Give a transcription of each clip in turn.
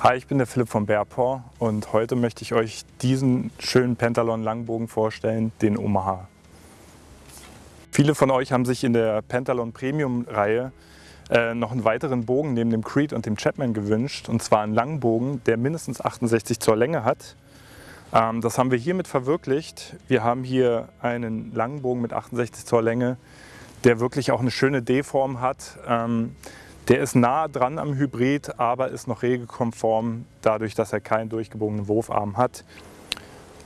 Hi, ich bin der Philipp von Bearpaw und heute möchte ich euch diesen schönen Pentalon Langbogen vorstellen, den Omaha. Viele von euch haben sich in der Pentalon Premium Reihe äh, noch einen weiteren Bogen neben dem Creed und dem Chapman gewünscht und zwar einen Langbogen, der mindestens 68 Zoll Länge hat. Ähm, das haben wir hiermit verwirklicht. Wir haben hier einen Langbogen mit 68 Zoll Länge, der wirklich auch eine schöne D-Form hat. Ähm, der ist nah dran am Hybrid, aber ist noch regelkonform, dadurch, dass er keinen durchgebogenen Wurfarm hat.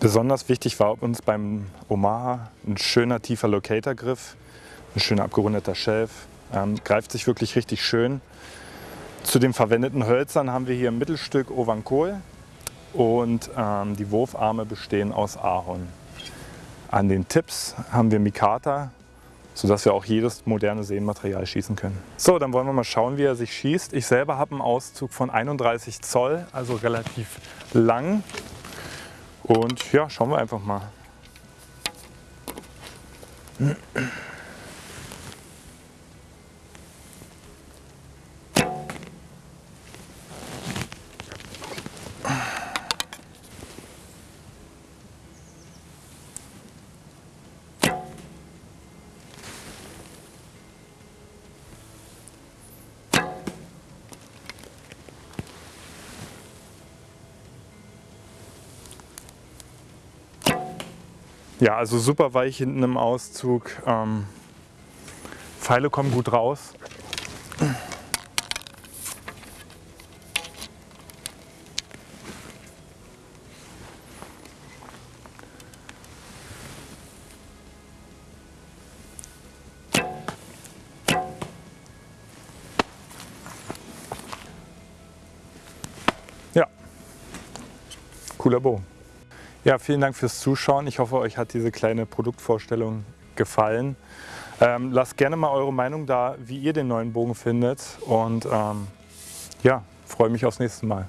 Besonders wichtig war uns beim Omaha ein schöner tiefer Locator-Griff, ein schöner abgerundeter Shelf, ähm, greift sich wirklich richtig schön. Zu den verwendeten Hölzern haben wir hier ein Mittelstück Ovankol und ähm, die Wurfarme bestehen aus Ahorn. An den Tipps haben wir Mikata, sodass wir auch jedes moderne Seenmaterial schießen können. So, dann wollen wir mal schauen, wie er sich schießt. Ich selber habe einen Auszug von 31 Zoll, also relativ lang. Und ja, schauen wir einfach mal. Ja, also super weich hinten im Auszug. Ähm, Pfeile kommen gut raus. Ja, cooler Bogen. Ja, vielen Dank fürs Zuschauen. Ich hoffe, euch hat diese kleine Produktvorstellung gefallen. Ähm, lasst gerne mal eure Meinung da, wie ihr den neuen Bogen findet und ähm, ja, freue mich aufs nächste Mal.